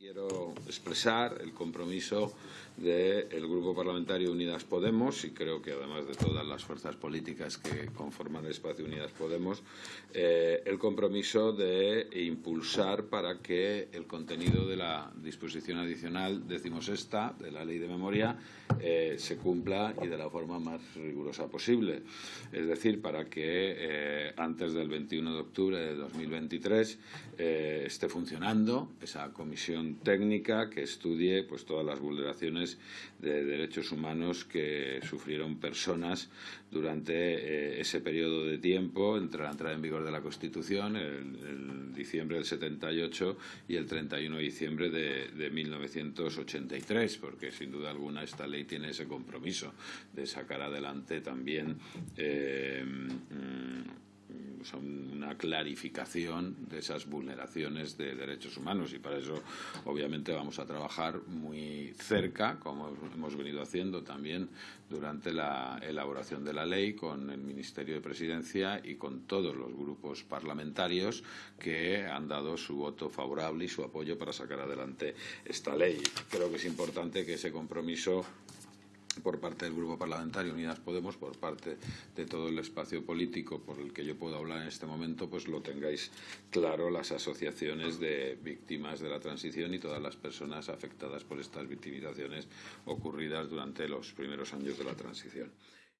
Quiero expresar el compromiso del Grupo Parlamentario Unidas Podemos y creo que además de todas las fuerzas políticas que conforman el espacio Unidas Podemos, eh, el compromiso de impulsar para que el contenido de la disposición adicional decimosexta de la Ley de Memoria eh, se cumpla y de la forma más rigurosa posible. Es decir, para que eh, antes del 21 de octubre de 2023 esté funcionando esa comisión técnica que estudie pues, todas las vulneraciones de derechos humanos que sufrieron personas durante eh, ese periodo de tiempo entre la entrada en vigor de la Constitución, el, diciembre del 78 y el 31 de diciembre de, 1983, porque sin duda alguna esta ley tiene ese compromiso de sacar adelante también eh, una clarificación de esas vulneraciones de derechos humanos y para eso obviamente vamos a trabajar muy cerca, como hemos venido haciendo también durante la elaboración de la ley con el Ministerio de Presidencia y con todos los grupos parlamentarios que han dado su voto favorable y su apoyo para sacar adelante esta ley. Creo que es importante que ese compromiso por parte del Grupo Parlamentario Unidas Podemos, por parte de todo el espacio político por el que yo puedo hablar en este momento, pues lo tengáis claro las asociaciones de víctimas de la transición y todas las personas afectadas por estas victimizaciones ocurridas durante los primeros años de la transición.